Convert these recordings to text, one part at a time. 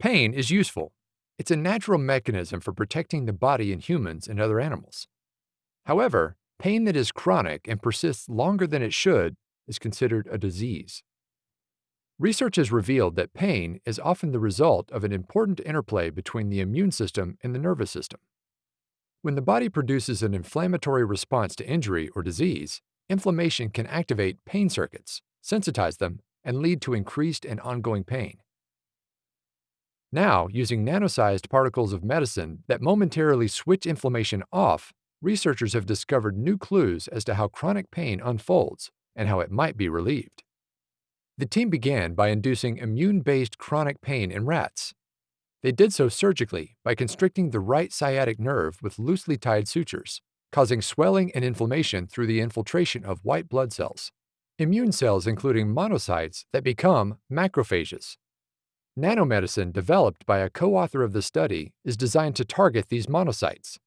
Pain is useful. It's a natural mechanism for protecting the body in humans and other animals. However, pain that is chronic and persists longer than it should is considered a disease. Research has revealed that pain is often the result of an important interplay between the immune system and the nervous system. When the body produces an inflammatory response to injury or disease, inflammation can activate pain circuits, sensitize them, and lead to increased and ongoing pain. Now, using nano-sized particles of medicine that momentarily switch inflammation off, researchers have discovered new clues as to how chronic pain unfolds and how it might be relieved. The team began by inducing immune-based chronic pain in rats. They did so surgically by constricting the right sciatic nerve with loosely tied sutures, causing swelling and inflammation through the infiltration of white blood cells. Immune cells including monocytes that become macrophages, Nanomedicine, developed by a co-author of the study, is designed to target these monocytes.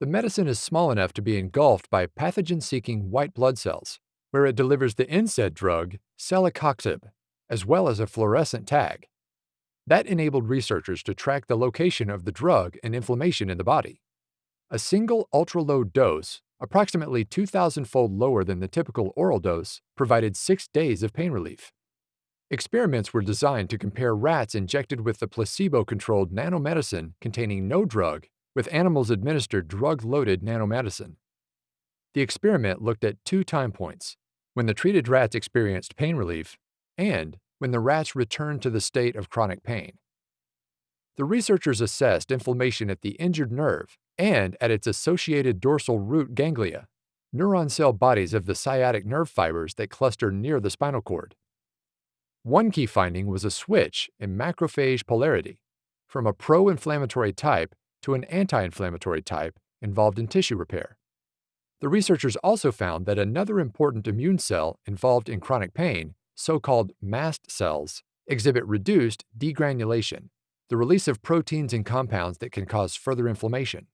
The medicine is small enough to be engulfed by pathogen-seeking white blood cells, where it delivers the NSAID drug, celecoxib, as well as a fluorescent tag. That enabled researchers to track the location of the drug and inflammation in the body. A single ultra-low dose, approximately 2,000-fold lower than the typical oral dose, provided six days of pain relief. Experiments were designed to compare rats injected with the placebo-controlled nanomedicine containing no drug with animals administered drug-loaded nanomedicine. The experiment looked at two time points, when the treated rats experienced pain relief and when the rats returned to the state of chronic pain. The researchers assessed inflammation at the injured nerve and at its associated dorsal root ganglia, neuron cell bodies of the sciatic nerve fibers that cluster near the spinal cord. One key finding was a switch in macrophage polarity from a pro-inflammatory type to an anti-inflammatory type involved in tissue repair. The researchers also found that another important immune cell involved in chronic pain, so-called mast cells, exhibit reduced degranulation, the release of proteins and compounds that can cause further inflammation.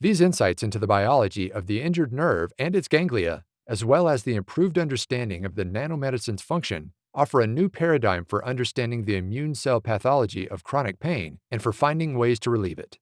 These insights into the biology of the injured nerve and its ganglia, as well as the improved understanding of the nanomedicine's function, offer a new paradigm for understanding the immune cell pathology of chronic pain and for finding ways to relieve it.